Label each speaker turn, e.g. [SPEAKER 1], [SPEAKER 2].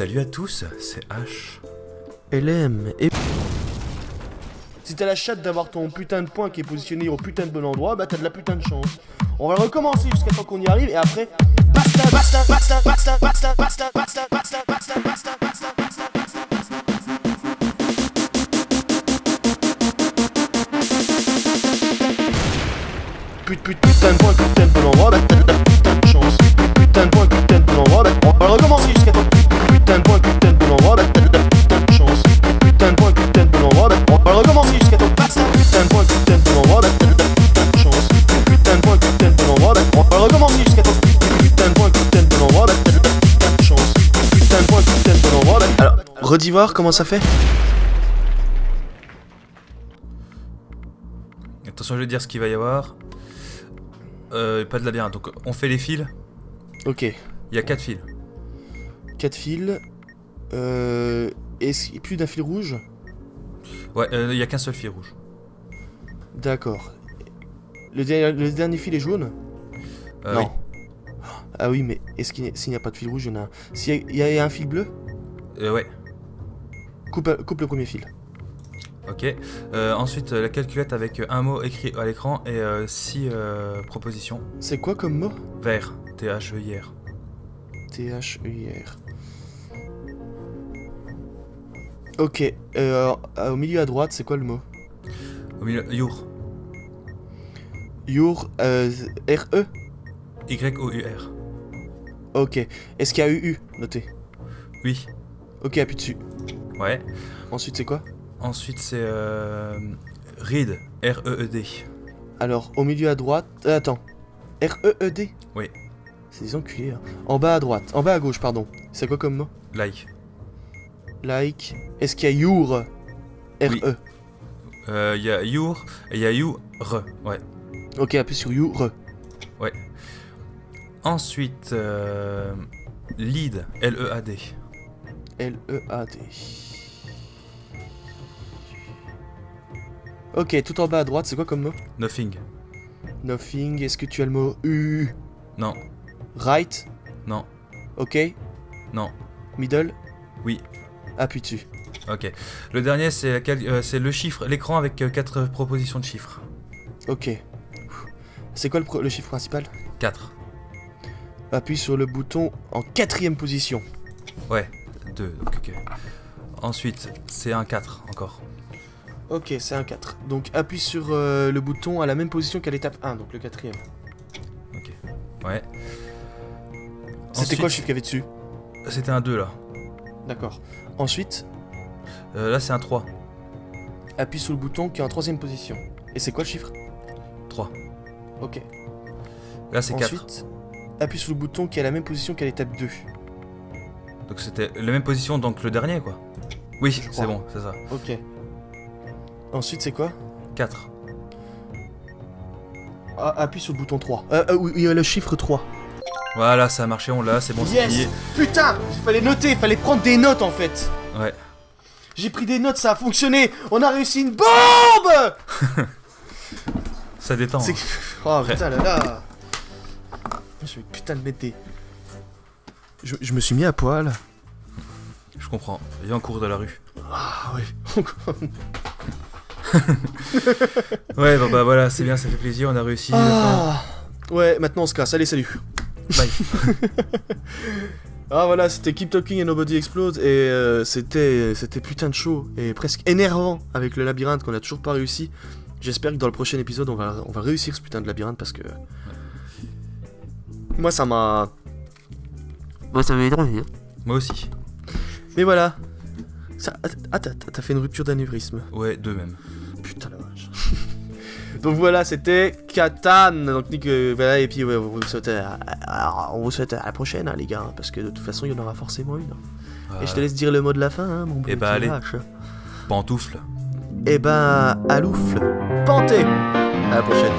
[SPEAKER 1] Salut à tous, c'est H.
[SPEAKER 2] LM et... Si t'as la chatte d'avoir ton putain de point qui est positionné au putain de bon endroit, bah t'as de la putain de chance. On va recommencer jusqu'à temps qu'on y arrive et après... Basta, basta, basta, basta, basta, basta, basta, basta, putain de point, putain de bon endroit, bah t'as de la putain de chance. Putain de point, putain de bon endroit, bah on va recommencer jusqu'à temps. Putain de point, putain de bon endroit, bah t'as de la putain de chance. Putain de point, putain de bon endroit, bah on va recommencer jusqu'à. Basta, putain de point, putain de bon endroit, bah t'as de la putain de chance. Putain de point, putain de bon endroit, bah on va recommencer jusqu'à temps. Putain de point, putain de bon endroit, bah t'as de la putain de chance. Putain de point, putain de bon endroit, bah. Alors, redis voir comment ça fait
[SPEAKER 1] Attention, je vais dire ce qu'il va y avoir. Euh, pas de labyrinthe, donc on fait les fils.
[SPEAKER 2] Ok,
[SPEAKER 1] Il y a 4 fils.
[SPEAKER 2] 4 fils. Euh. Est-ce qu'il y a plus d'un fil rouge?
[SPEAKER 1] Ouais, euh, il y a qu'un seul fil rouge.
[SPEAKER 2] D'accord. Le, der- le dernier fil est jaune?
[SPEAKER 1] Euh,
[SPEAKER 2] Non. Ah oui, mais est-ce qu'il s'il n'y a pas de fil rouge, il y en a un. S'il y a- il y, a un fil bleu?
[SPEAKER 1] Euh, ouais,
[SPEAKER 2] coupe, coupe le premier fil.
[SPEAKER 1] Ok. Euh, ensuite, euh, la calculette avec un mot écrit à l'écran et 6 propositions.
[SPEAKER 2] C'est quoi comme mot?
[SPEAKER 1] Vert, T-H-E-I-R.
[SPEAKER 2] T-H-E-I-R. Ok, euh, au milieu à droite, c'est quoi le mot?
[SPEAKER 1] Au milieu, Your.
[SPEAKER 2] Your, euh, R-E
[SPEAKER 1] Y-O-U-R.
[SPEAKER 2] Ok. Est-ce qu'il y a U-U Noté.
[SPEAKER 1] Oui.
[SPEAKER 2] Ok, appuie dessus.
[SPEAKER 1] Ouais.
[SPEAKER 2] Ensuite, c'est quoi?
[SPEAKER 1] Ensuite, c'est euh, Reed, R-E-E-D.
[SPEAKER 2] Alors, au milieu à droite... euh, attends. R-E-E-D
[SPEAKER 1] Oui.
[SPEAKER 2] C'est des enculés. hein. En bas à droite. En bas à gauche, pardon. C'est quoi comme mot
[SPEAKER 1] Like.
[SPEAKER 2] Like. Est-ce qu'il y a Your? R-E
[SPEAKER 1] Oui. Euh, Il y a Your et il y a You, Re. Ouais.
[SPEAKER 2] Ok, appuie sur Your.
[SPEAKER 1] Ouais. Ensuite, euh, Lead, L-E-A-D.
[SPEAKER 2] L-E-A-D. Ok, tout en bas à droite, c'est quoi comme mot
[SPEAKER 1] Nothing.
[SPEAKER 2] Nothing. Est-ce que tu as le mot U
[SPEAKER 1] Non,
[SPEAKER 2] Right
[SPEAKER 1] non,
[SPEAKER 2] Ok.
[SPEAKER 1] non.
[SPEAKER 2] Middle
[SPEAKER 1] Oui.
[SPEAKER 2] Appuie dessus.
[SPEAKER 1] Ok. Le dernier, c'est euh, le chiffre, l'écran avec 4 propositions de chiffres.
[SPEAKER 2] Ok. C'est quoi le, chiffre principal
[SPEAKER 1] 4.
[SPEAKER 2] Appuie sur le bouton en quatrième position.
[SPEAKER 1] Ouais, 2. Donc, ok. Ensuite, c'est un 4 encore.
[SPEAKER 2] Ok, c'est un 4. Donc appuie sur euh, le bouton à la même position qu'à l'étape 1, donc le quatrième.
[SPEAKER 1] Ok. Ouais.
[SPEAKER 2] C'était
[SPEAKER 1] Ensuite,
[SPEAKER 2] quoi le chiffre qu'il y avait dessus?
[SPEAKER 1] C'était un 2 là.
[SPEAKER 2] D'accord. Ensuite,
[SPEAKER 1] Euh, là, c'est un 3.
[SPEAKER 2] appuie sur le bouton qui est en troisième position. Et c'est quoi le chiffre?
[SPEAKER 1] 3.
[SPEAKER 2] Ok.
[SPEAKER 1] Là, c'est 4.
[SPEAKER 2] Ensuite, appuie sur le bouton qui est à la même position qu'à l'étape 2.
[SPEAKER 1] Donc, c'était la même position, donc le dernier, quoi. Oui, c'est bon, c'est ça.
[SPEAKER 2] Ok. Ensuite, c'est quoi
[SPEAKER 1] 4.
[SPEAKER 2] ah, Appuie sur le bouton 3. Euh, euh, oui, il y a le chiffre 3.
[SPEAKER 1] Voilà, ça a marché, on l'a, c'est bon, c'est
[SPEAKER 2] Yes. Putain Il fallait noter, il fallait prendre des notes en fait
[SPEAKER 1] Ouais.
[SPEAKER 2] J'ai pris des notes, ça a fonctionné On a réussi une bombe
[SPEAKER 1] Ça détend. Hein.
[SPEAKER 2] Oh putain là là Je vais putain de mettre des... Je, je me suis mis à poil.
[SPEAKER 1] Je comprends. Viens en cours de la rue.
[SPEAKER 2] Ah oui.
[SPEAKER 1] Ouais, bah, bah voilà, c'est bien, ça fait plaisir, on a réussi.
[SPEAKER 2] ah. Ouais, maintenant on se casse. Allez, salut.
[SPEAKER 1] Bye.
[SPEAKER 2] Ah voilà, c'était Keep Talking and Nobody Explode et euh, c'était c'était putain de chaud et presque énervant avec le labyrinthe qu'on a toujours pas réussi. J'espère que dans le prochain épisode on va on va réussir ce putain de labyrinthe parce que moi ça m'a moi ça m'a énervé.
[SPEAKER 1] Moi aussi.
[SPEAKER 2] Mais voilà. Ça... Ah t'as t'as fait une rupture d'anévrisme.
[SPEAKER 1] Ouais, deux même.
[SPEAKER 2] Donc voilà, c'était Katan. Donc Nick, euh, voilà, et puis ouais, on vous souhaite, à, à- on vous souhaite à la prochaine, hein, les gars, hein, parce que de toute façon, il y en aura forcément une. Et je te laisse dire le mot de la fin, hein, mon
[SPEAKER 1] Eh bah,
[SPEAKER 2] petit
[SPEAKER 1] allez.
[SPEAKER 2] vache.
[SPEAKER 1] Pantoufle.
[SPEAKER 2] Eh ben, à l'oufle, panté. À la prochaine.